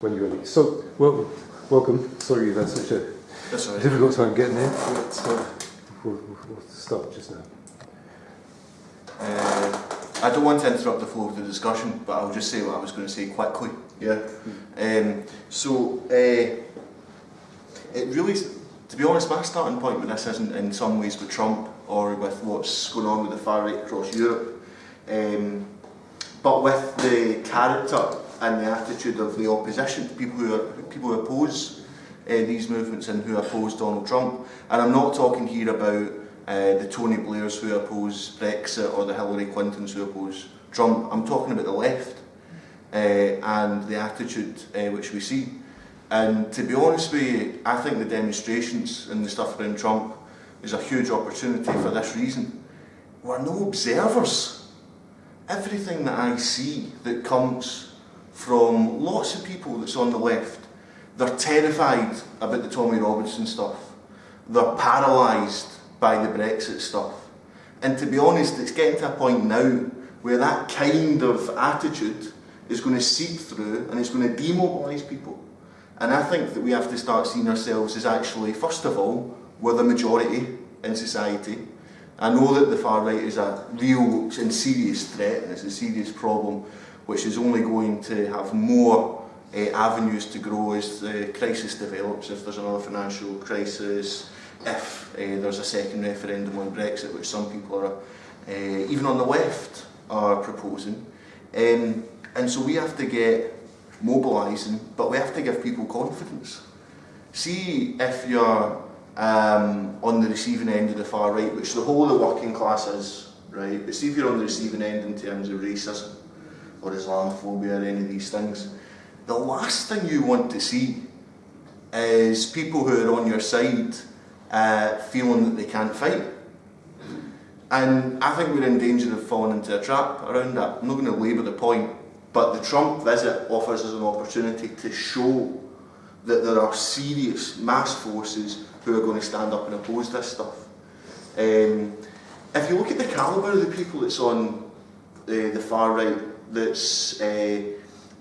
when you're ready. So, well, welcome. Sorry you've had such a right. difficult time getting in. But, uh, we'll, we'll start just now. Uh, I don't want to interrupt the flow of the discussion, but I'll just say what I was going to say quickly. Yeah. Um, so, uh, it really, to be honest, my starting point with this isn't in some ways with Trump or with what's going on with the far right across Europe, um, but with the character and the attitude of the opposition, people who are, people who oppose uh, these movements and who oppose Donald Trump. And I'm not talking here about uh, the Tony Blairs who oppose Brexit or the Hillary Clintons who oppose Trump. I'm talking about the left uh, and the attitude uh, which we see. And to be honest with you, I think the demonstrations and the stuff around Trump is a huge opportunity for this reason. We're no observers. Everything that I see that comes from lots of people that's on the left. They're terrified about the Tommy Robinson stuff. They're paralysed by the Brexit stuff. And to be honest, it's getting to a point now where that kind of attitude is going to seep through and it's going to demobilise people. And I think that we have to start seeing ourselves as actually, first of all, we're the majority in society. I know that the far right is a real and serious threat and it's a serious problem which is only going to have more uh, avenues to grow as the crisis develops, if there's another financial crisis, if uh, there's a second referendum on Brexit, which some people are, uh, even on the left, are proposing. Um, and so we have to get mobilising, but we have to give people confidence. See if you're um, on the receiving end of the far right, which the whole of the working class is, right? But see if you're on the receiving end in terms of racism, or Islamophobia or any of these things. The last thing you want to see is people who are on your side uh, feeling that they can't fight. And I think we're in danger of falling into a trap around that. I'm not going to labour the point, but the Trump visit offers us an opportunity to show that there are serious mass forces who are going to stand up and oppose this stuff. Um, if you look at the calibre of the people that's on the, the far right, that's uh,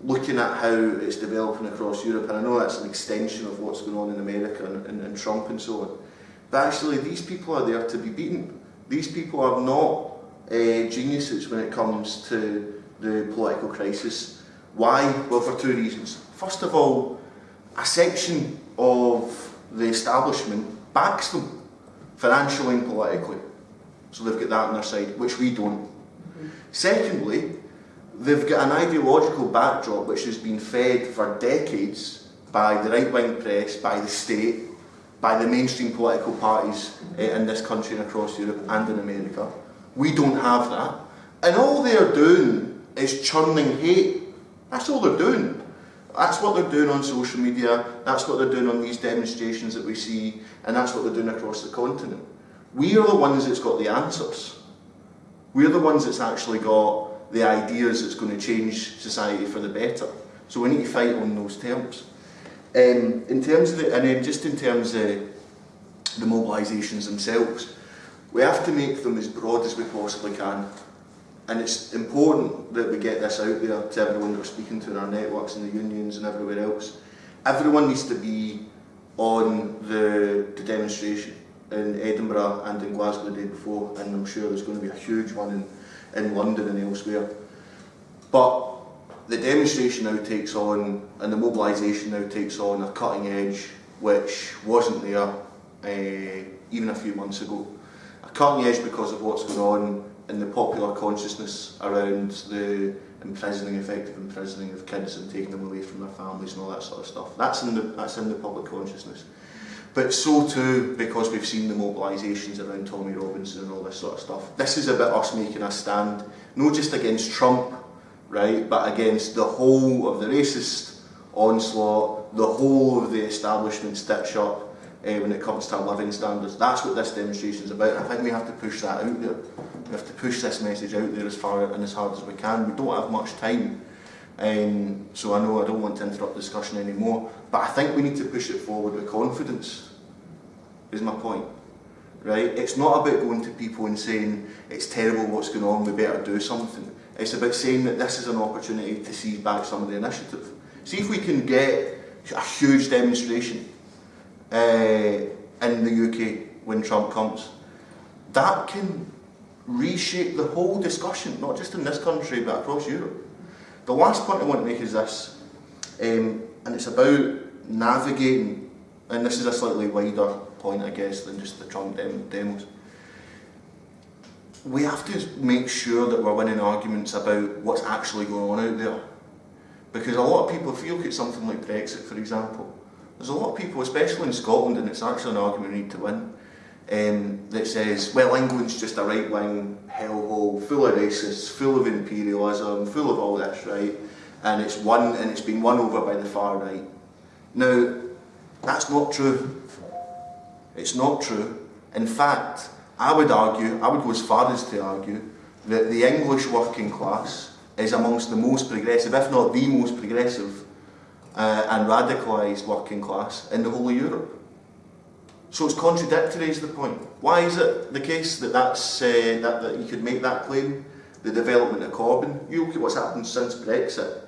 looking at how it's developing across Europe, and I know that's an extension of what's going on in America and, and, and Trump and so on. But actually, these people are there to be beaten. These people are not uh, geniuses when it comes to the political crisis. Why? Well, for two reasons. First of all, a section of the establishment backs them financially and politically. So they've got that on their side, which we don't. Secondly, They've got an ideological backdrop which has been fed for decades by the right-wing press, by the state, by the mainstream political parties uh, in this country and across Europe and in America. We don't have that. And all they're doing is churning hate. That's all they're doing. That's what they're doing on social media, that's what they're doing on these demonstrations that we see, and that's what they're doing across the continent. We are the ones that's got the answers. We're the ones that's actually got the ideas that's going to change society for the better. So we need to fight on those terms. Um, in terms of the, and then just in terms of the mobilisations themselves, we have to make them as broad as we possibly can. And it's important that we get this out there to everyone we're speaking to in our networks and the unions and everywhere else. Everyone needs to be on the, the demonstration in Edinburgh and in Glasgow the day before, and I'm sure there's going to be a huge one in in London and elsewhere. But the demonstration now takes on, and the mobilisation now takes on a cutting edge which wasn't there uh, even a few months ago. A cutting edge because of what's going on in the popular consciousness around the imprisoning, effective imprisoning of kids and taking them away from their families and all that sort of stuff. That's in the, that's in the public consciousness. But so too, because we've seen the mobilisations around Tommy Robinson and all this sort of stuff, this is about us making a stand, not just against Trump, right, but against the whole of the racist onslaught, the whole of the establishment stitch-up uh, eh, when it comes to living standards. That's what this demonstration is about. I think we have to push that out there. We have to push this message out there as far and as hard as we can. We don't have much time Um, so I know I don't want to interrupt the discussion anymore, but I think we need to push it forward with confidence, is my point. Right? It's not about going to people and saying, it's terrible what's going on, we better do something. It's about saying that this is an opportunity to seize back some of the initiative. see if we can get a huge demonstration uh, in the UK when Trump comes. That can reshape the whole discussion, not just in this country but across Europe. The last point I want to make is this, um, and it's about navigating, and this is a slightly wider point I guess than just the Trump dem demos. We have to make sure that we're winning arguments about what's actually going on out there. Because a lot of people, if you look at something like Brexit for example, there's a lot of people, especially in Scotland, and it's actually an argument we need to win, um, that says, well, England's just a right-wing hellhole, full of racists, full of imperialism, full of all this, right? And it's won, and it's been won over by the far right. Now, that's not true. It's not true. In fact, I would argue, I would go as far as to argue, that the English working class is amongst the most progressive, if not the most progressive, uh, and radicalised working class in the whole of Europe. So it's contradictory is the point. Why is it the case that, that's, uh, that, that you could make that claim? The development of Corbyn. You look at what's happened since Brexit.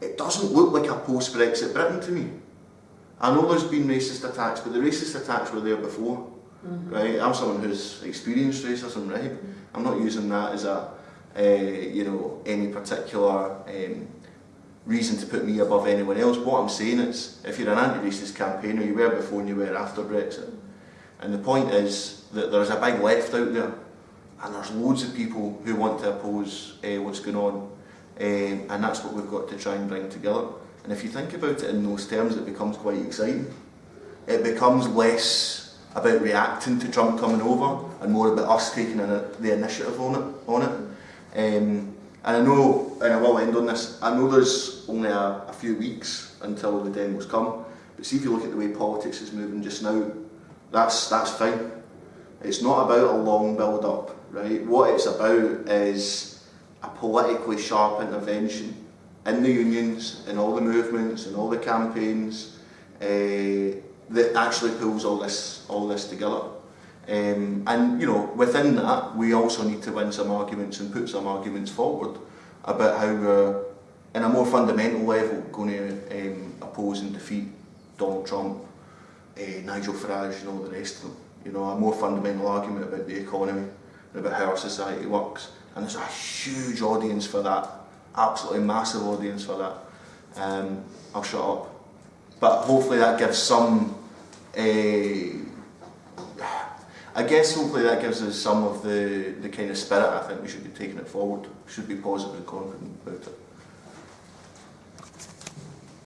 It doesn't look like a post-Brexit Britain to me. I know there's been racist attacks, but the racist attacks were there before. Mm -hmm. Right? I'm someone who's experienced racism, right? Mm -hmm. I'm not using that as a, uh, you know, any particular um, reason to put me above anyone else. What I'm saying is, if you're an anti-racist campaigner, you were before and you were after Brexit. And the point is that there's a big left out there and there's loads of people who want to oppose uh, what's going on um, and that's what we've got to try and bring together. And if you think about it in those terms, it becomes quite exciting. It becomes less about reacting to Trump coming over and more about us taking the initiative on it. On it. Um, and I know, and I will end on this, I know there's only a, a few weeks until the demos come, but see if you look at the way politics is moving just now, that's, that's fine. It's not about a long build-up, right? What it's about is a politically sharp intervention in the unions, in all the movements, in all the campaigns, uh, that actually pulls all this, all this together. Um, and you know, within that, we also need to win some arguments and put some arguments forward about how we're, in a more fundamental level, going to um, oppose and defeat Donald Trump, uh, Nigel Farage and all the rest of them. You know, a more fundamental argument about the economy and about how our society works. And there's a huge audience for that, absolutely massive audience for that. Um, I'll shut up. But hopefully that gives some, uh, I guess hopefully that gives us some of the, the kind of spirit I think we should be taking it forward. Should be positive and confident about it.